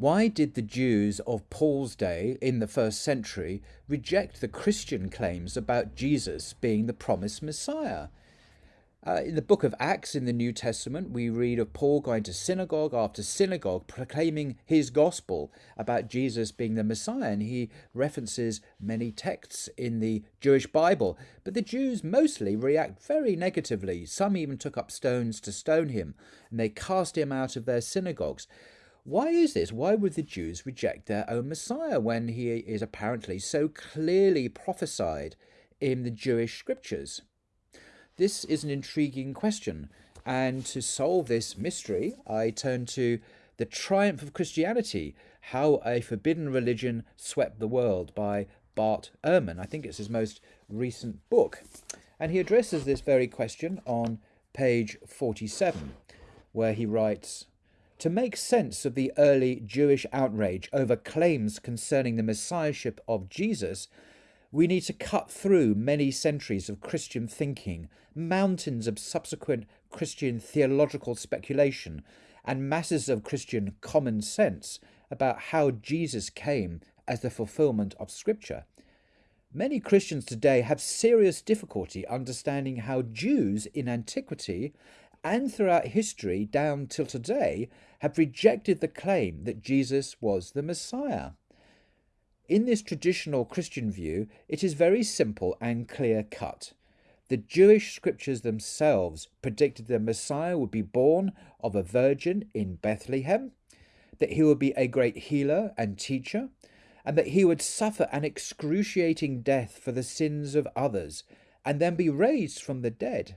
Why did the Jews of Paul's day in the first century reject the Christian claims about Jesus being the promised Messiah? Uh, in the book of Acts in the New Testament, we read of Paul going to synagogue after synagogue proclaiming his gospel about Jesus being the Messiah, and he references many texts in the Jewish Bible. But the Jews mostly react very negatively. Some even took up stones to stone him, and they cast him out of their synagogues. Why is this? Why would the Jews reject their own Messiah when he is apparently so clearly prophesied in the Jewish scriptures? This is an intriguing question, and to solve this mystery, I turn to The Triumph of Christianity How a Forbidden Religion Swept the World by Bart Ehrman. I think it's his most recent book. And he addresses this very question on page 47, where he writes To make sense of the early Jewish outrage over claims concerning the messiahship of Jesus, we need to cut through many centuries of Christian thinking, mountains of subsequent Christian theological speculation, and masses of Christian common sense about how Jesus came as the fulfillment of Scripture. Many Christians today have serious difficulty understanding how Jews in antiquity and throughout history down till today have rejected the claim that Jesus was the Messiah. In this traditional Christian view, it is very simple and clear cut. The Jewish scriptures themselves predicted the Messiah would be born of a virgin in Bethlehem, that he would be a great healer and teacher, and that he would suffer an excruciating death for the sins of others, and then be raised from the dead.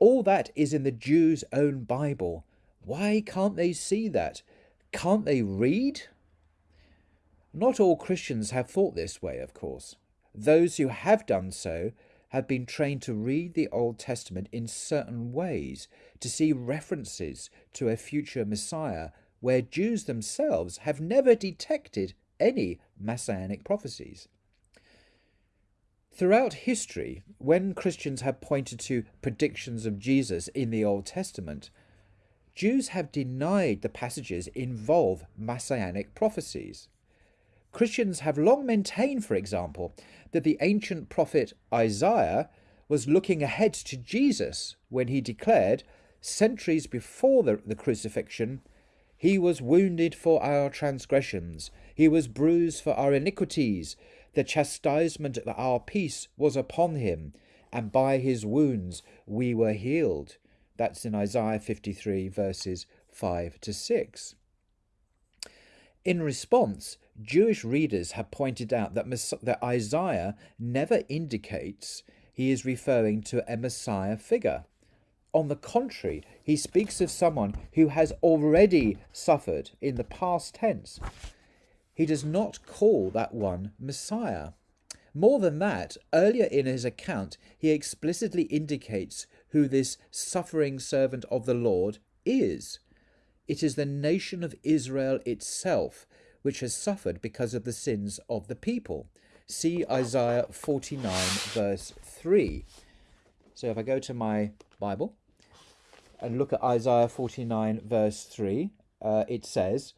All that is in the Jews' own Bible. Why can't they see that? Can't they read? Not all Christians have thought this way, of course. Those who have done so have been trained to read the Old Testament in certain ways, to see references to a future Messiah where Jews themselves have never detected any messianic prophecies. Throughout history, when Christians have pointed to predictions of Jesus in the Old Testament, Jews have denied the passages involve messianic prophecies. Christians have long maintained, for example, that the ancient prophet Isaiah was looking ahead to Jesus when he declared, centuries before the, the crucifixion, He was wounded for our transgressions, He was bruised for our iniquities, the chastisement of our peace was upon Him, and by His wounds we were healed. That's in Isaiah 53, verses 5 to 6. In response, Jewish readers have pointed out that, that Isaiah never indicates he is referring to a Messiah figure. On the contrary, he speaks of someone who has already suffered in the past tense. He does not call that one Messiah. More than that, earlier in his account, he explicitly indicates who this suffering servant of the Lord is. It is the nation of Israel itself which has suffered because of the sins of the people. See Isaiah 49, verse 3. So if I go to my Bible and look at Isaiah 49, verse 3, uh, it says,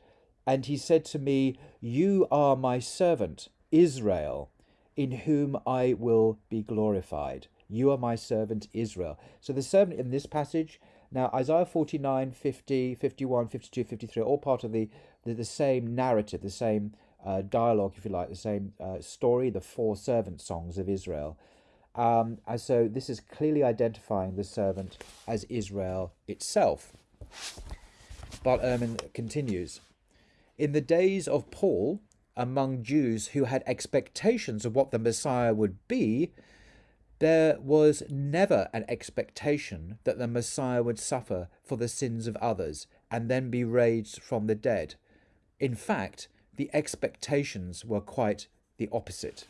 And he said to me, You are my servant, Israel, in whom I will be glorified. You are my servant, Israel. So the servant in this passage now, Isaiah 49, 50, 51, 52, 53 all part of the, the, the same narrative, the same uh, dialogue, if you like, the same uh, story, the four servant songs of Israel. Um, and so this is clearly identifying the servant as Israel itself. But Ehrman continues In the days of Paul, among Jews who had expectations of what the Messiah would be, there was never an expectation that the Messiah would suffer for the sins of others and then be raised from the dead. In fact, the expectations were quite the opposite.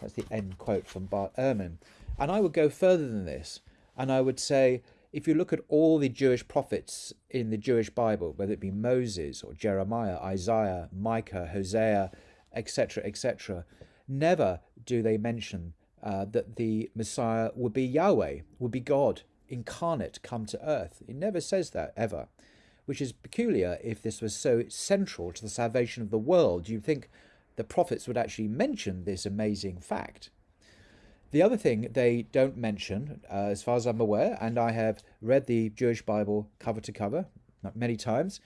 That's the end quote from Bart Ehrman. And I would go further than this, and I would say if you look at all the Jewish prophets in the Jewish Bible, whether it be Moses or Jeremiah, Isaiah, Micah, Hosea, etc., etc., never do they mention uh, that the Messiah would be Yahweh, would be God incarnate come to earth. It never says that ever. which is peculiar if this was so central to the salvation of the world. Do You'd think the prophets would actually mention this amazing fact. The other thing they don't mention, uh, as far as I'm aware, and I have read the Jewish Bible cover to cover many times,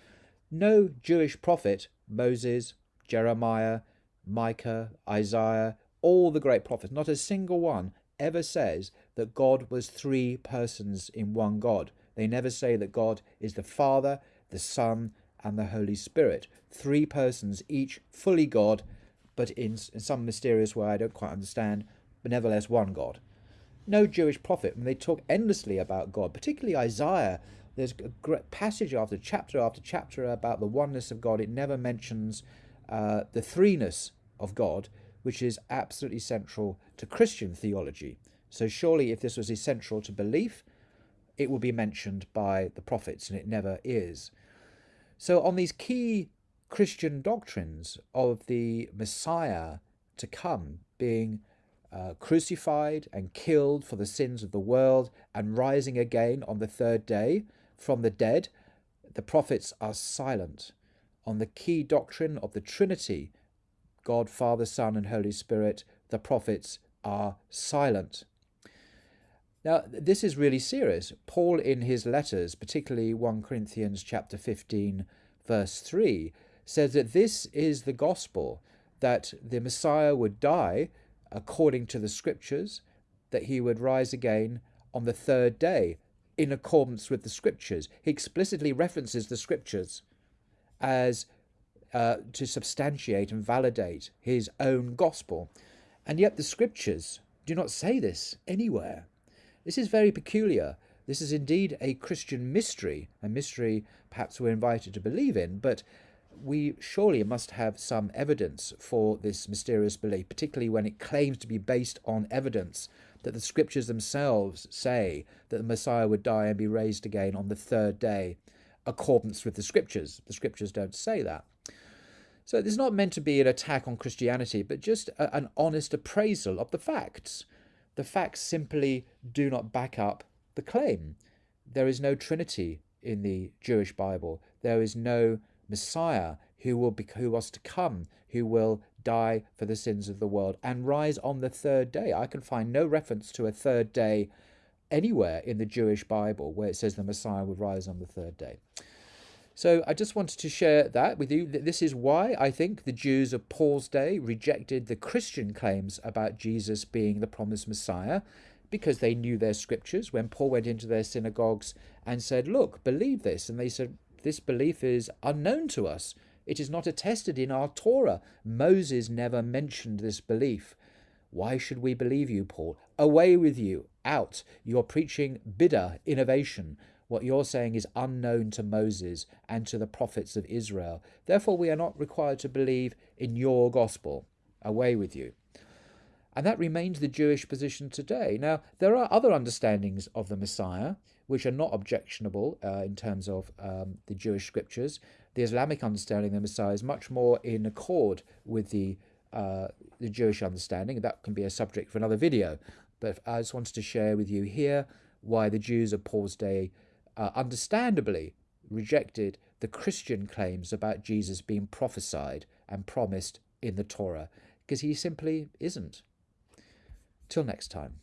no Jewish prophet, Moses, Jeremiah, Micah, Isaiah, all the great prophets, not a single one ever says that God was three persons in one God. They never say that God is the Father, the Son, and the Holy Spirit. Three persons, each fully God, but in, in some mysterious way I don't quite understand, but nevertheless one God. No Jewish prophet, when they talk endlessly about God, particularly Isaiah, there's a great passage after chapter after chapter about the oneness of God. It never mentions uh, the threeness of God, which is absolutely central to Christian theology. So surely if this was essential to belief, it would be mentioned by the prophets, and it never is. So on these key Christian doctrines of the Messiah to come being uh, crucified and killed for the sins of the world and rising again on the third day from the dead, the prophets are silent. On the key doctrine of the Trinity, God, Father, Son, and Holy Spirit, the prophets are silent. Now, this is really serious. Paul, in his letters, particularly 1 Corinthians chapter 15, verse 3, says that this is the gospel that the Messiah would die according to the scriptures, that he would rise again on the third day in accordance with the scriptures. He explicitly references the scriptures as uh, to substantiate and validate his own gospel. And yet the scriptures do not say this anywhere. This is very peculiar. This is indeed a Christian mystery, a mystery perhaps we're invited to believe in, but we surely must have some evidence for this mysterious belief, particularly when it claims to be based on evidence that the scriptures themselves say that the Messiah would die and be raised again on the third day, accordance with the scriptures. The scriptures don't say that. So this is not meant to be an attack on Christianity, but just a, an honest appraisal of the facts. The facts simply do not back up the claim. There is no Trinity in the Jewish Bible. There is no Messiah who will be, who was to come, who will die for the sins of the world and rise on the third day. I can find no reference to a third day anywhere in the Jewish Bible where it says the Messiah would rise on the third day. So I just wanted to share that with you. This is why I think the Jews of Paul's day rejected the Christian claims about Jesus being the promised Messiah because they knew their scriptures. When Paul went into their synagogues and said, Look, believe this, and they said, this belief is unknown to us. It is not attested in our Torah. Moses never mentioned this belief. Why should we believe you, Paul? Away with you, out. You're preaching bid'ah, innovation. What you're saying is unknown to Moses and to the prophets of Israel. Therefore, we are not required to believe in your gospel. Away with you. And that remains the Jewish position today. Now, there are other understandings of the Messiah which are not objectionable uh, in terms of um, the Jewish scriptures. The Islamic understanding of the Messiah is much more in accord with the uh, the Jewish understanding. That can be a subject for another video. But I just wanted to share with you here why the Jews of Paul's day uh, understandably rejected the Christian claims about Jesus being prophesied and promised in the Torah, because he simply isn't. Till next time.